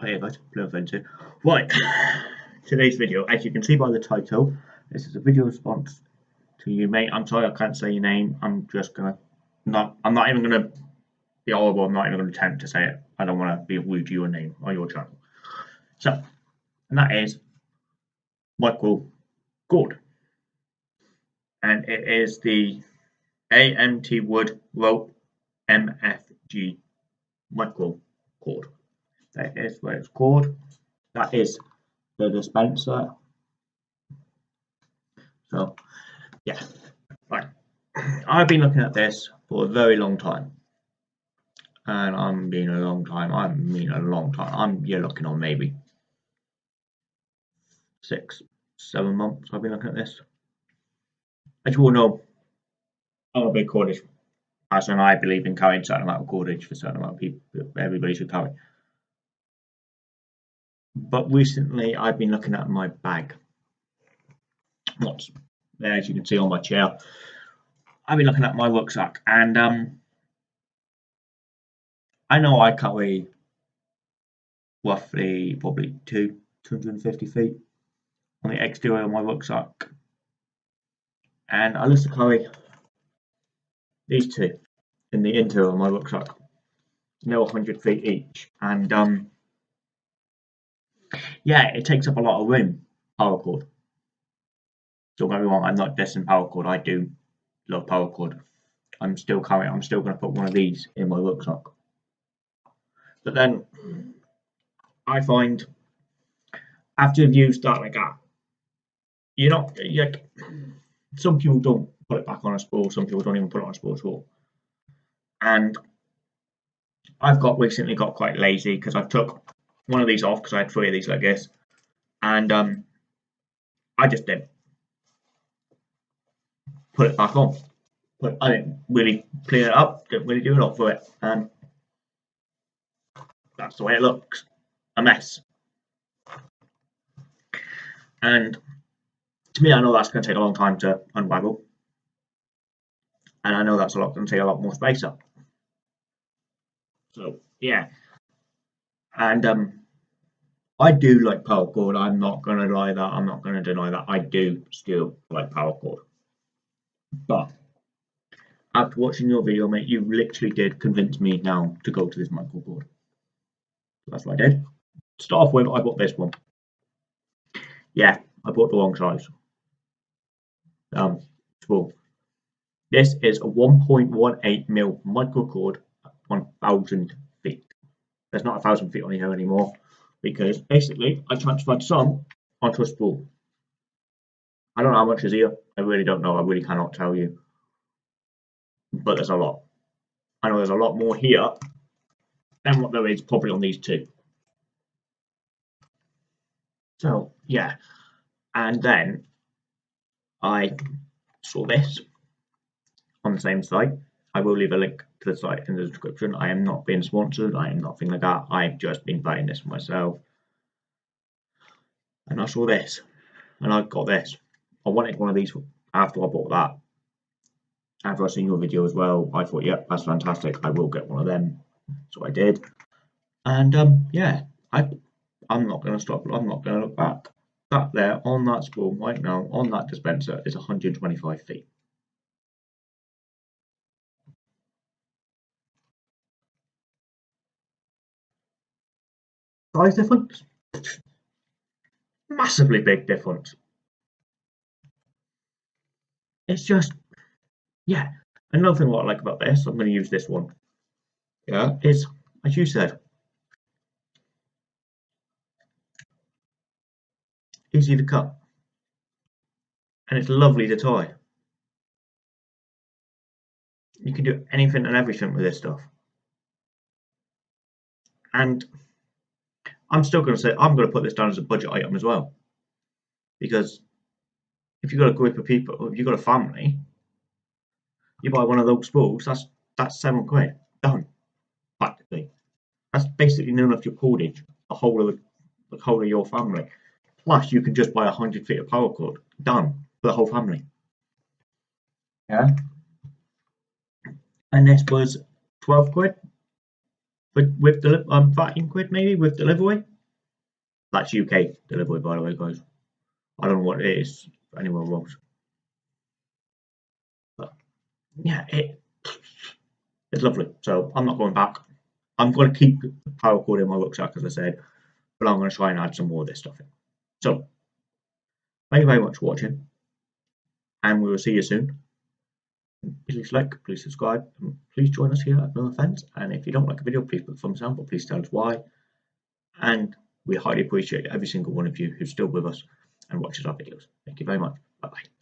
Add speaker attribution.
Speaker 1: Hey guys, Blue Fencer. Right, today's video, as you can see by the title, this is a video response to you, mate. I'm sorry I can't say your name. I'm just gonna not. I'm not even gonna be horrible. I'm not even gonna attempt to say it. I don't want to be rude to your name or your channel. So, and that is micro cord, and it is the Atwood Rope MFG Micro Cord. That is where it's called. That is the dispenser. So, yeah, right. I've been looking at this for a very long time. And I'm being a long time. I mean a long time. I'm you're looking on maybe six, seven months. I've been looking at this. As you all know, I'm a big cordage person. I believe in carrying certain amount of cordage for certain amount of people. Everybody should carry but recently I've been looking at my bag. What's there, as you can see on my chair. I've been looking at my rucksack, and um, I know I carry roughly probably two 250 feet on the exterior of my rucksack, and I to carry these two in the interior of my rucksack. They're 100 feet each, and um, yeah, it takes up a lot of room. paracord. Don't get me wrong, I'm not dissing cord. I do love paracord. I'm still carrying. I'm still going to put one of these in my rucksack. But then I find after you've used that like that, you're not like some people don't put it back on a spool. Some people don't even put it on a spool at all. And I've got recently got quite lazy because I've took one of these off because I had three of these like this, and um, I just didn't put it back on. But I didn't really clean it up, didn't really do a lot for it, and that's the way it looks, a mess. And to me, I know that's going to take a long time to unravel, and I know that's a lot going to take a lot more space up. So yeah, and um, I do like paracord. I'm not going to lie that. I'm not going to deny that. I do still like paracord. But after watching your video, mate, you literally did convince me now to go to this micro cord. That's what I did. Start off with, I bought this one. Yeah, I bought the wrong size. Um, spool. This is a 1.18 mil micro cord, 1,000 feet. There's not a thousand feet on here anymore because basically I transferred some onto a spool. I don't know how much is here. I really don't know. I really cannot tell you. But there's a lot. I know there's a lot more here than what there is probably on these two. So yeah, and then I saw this on the same site. I will leave a link to the site in the description. I am not being sponsored. I am nothing like that. I've just been buying this myself. And I saw this. And I got this. I wanted one of these after I bought that. After I seen your video as well, I thought, yep, that's fantastic. I will get one of them. So I did. And um, yeah, I, I'm not going to stop. I'm not going to look back. That there on that spool right now, on that dispenser, is 125 feet. Size difference. Massively big difference. It's just, yeah. Another thing what I like about this, I'm going to use this one. Yeah, is as you said, easy to cut, and it's lovely to tie. You can do anything and everything with this stuff, and I'm still going to say I'm going to put this down as a budget item as well, because if you've got a group of people, if you've got a family, you buy one of those spools, that's that's seven quid done, practically. That's basically none of your cordage, the whole of the, the whole of your family. Plus, you can just buy a hundred feet of paracord done for the whole family. Yeah. And this was twelve quid with with the um 13 quid maybe with delivery. That's UK delivery by the way, guys. I don't know what it is anyone else. But yeah, it it's lovely. So I'm not going back. I'm going to keep paracord in my rucksack as I said, but I'm going to try and add some more of this stuff in. So thank you very much for watching, and we will see you soon please like, please subscribe, please join us here at No Offense. And if you don't like a video, please put a thumbs down, but please tell us why. And we highly appreciate every single one of you who's still with us and watches our videos. Thank you very much. Bye bye.